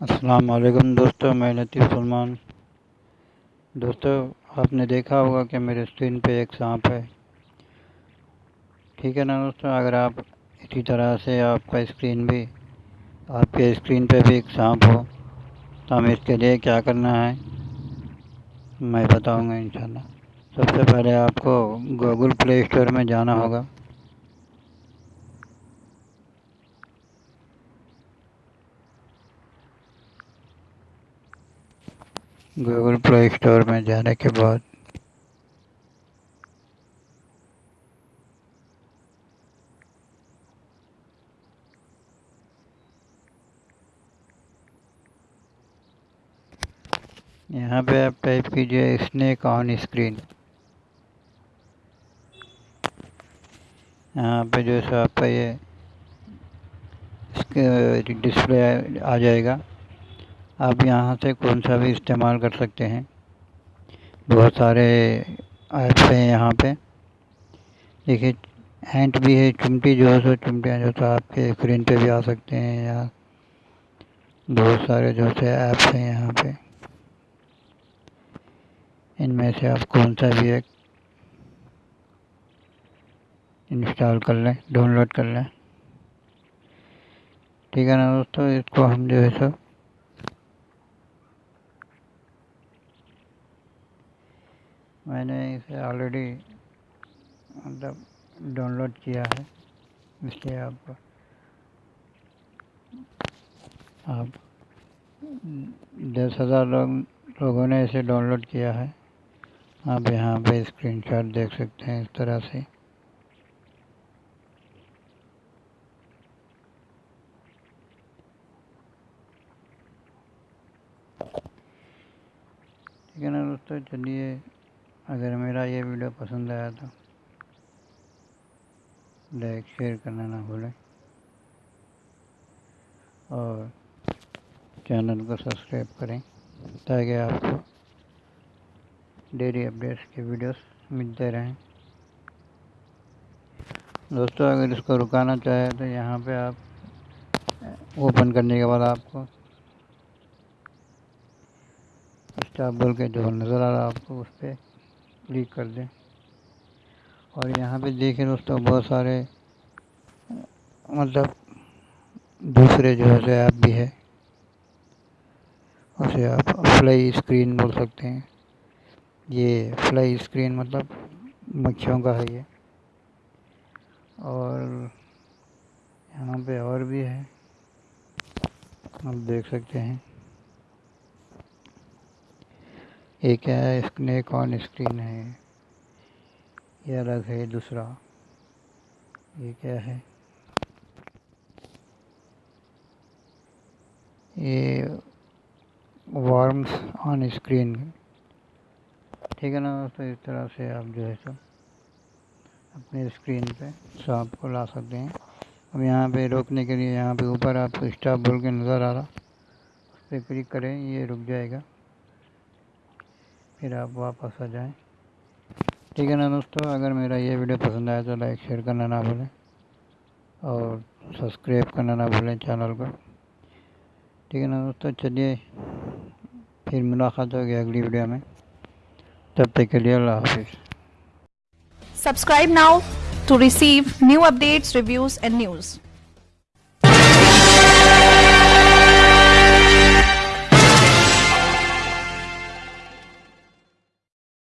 अस्सलाम वालेकुम दोस्तों, मैं लतीफ़ सलमान दोस्तों, आपने देखा होगा कि मेरे स्क्रीन पे एक सांप है। ठीक है ना दोस्तों? अगर आप इसी तरह से आपका स्क्रीन भी, आपके स्क्रीन पे भी एक सांप हो तो हमें इसके लिए क्या करना है? मैं बताऊँगा इंशाल्लाह। सबसे पहले आपको गूगल प्ले स्टोर में जाना होगा। गूगल प्ले स्टोर में जाने के बाद। यहाँ पे आप टाइप कीजिए स्नेक ऑन स्क्रीन यहाँ पे जो है आपका ये डिस्प्ले आ जाएगा। आप यहाँ से कौन सा भी इस्तेमाल कर सकते हैं। बहुत सारे ऐप्स हैं यहाँ पे। देखिए हैंट भी है चिमटी जो है सो चिमटियाँ जो तो आपके स्क्रीन पे भी आ सकते हैं या बहुत सारे जो से ऐप्स हैं यहाँ पे। इनमें से आप कौन सा भी एक इंस्टॉल कर लें डाउनलोड कर लें। ठीक है ना दोस्तों, इसको हम जो है सो मैंने इसे ऑलरेडी मतलब डाउनलोड किया है। इसलिए आप आप दस हज़ार लोग, लोगों ने इसे डाउनलोड किया है। आप यहाँ पे स्क्रीनशॉट देख सकते हैं इस तरह से। ठीक है ना दोस्तों? चलिए अगर मेरा ये वीडियो पसंद आया तो लाइक, शेयर करना ना भूलें। और चैनल को सब्सक्राइब करें, ताकि आपको डेली अपडेट्स के वीडियोस मिलते रहें। दोस्तों, अगर इसको रुकाना चाहे तो यहाँ पे आप ओपन करने के बाद आपको स्टाफ बोल के जो नज़र आ रहा है आपको उस पर क्लिक कर दें। और यहाँ पे देखें दोस्तों, बहुत सारे मतलब दूसरे जो है ऐप भी है, उसे आप फ्लाई स्क्रीन बोल सकते हैं। ये फ्लाई स्क्रीन मतलब मक्खियों का है ये। और यहाँ पे और भी है, आप देख सकते हैं। ये क्या है स्नेक ऑन स्क्रीन है। ये अलग है, दूसरा। ये क्या है? ये वार्म्स ऑन स्क्रीन ठीक है ना तो इस तरह से आप जो है सो अपने स्क्रीन पे सांप को ला सकते हैं। अब यहाँ पे रोकने के लिए यहाँ पे ऊपर आपको स्टॉप बोल के नज़र आ रहा, उस पर क्लिक करें, ये रुक जाएगा। फिर आप वापस आ जाएँ। ठीक है ना दोस्तों? अगर मेरा ये वीडियो पसंद आया तो लाइक शेयर करना ना भूलें और सब्सक्राइब करना ना भूलें चैनल को। ठीक है ना दोस्तों? चलिए फिर मुलाकात होगी अगली वीडियो में। तब तक के लिए अल्लाह हाफिज़। Subscribe now to receive new updates, reviews, and news.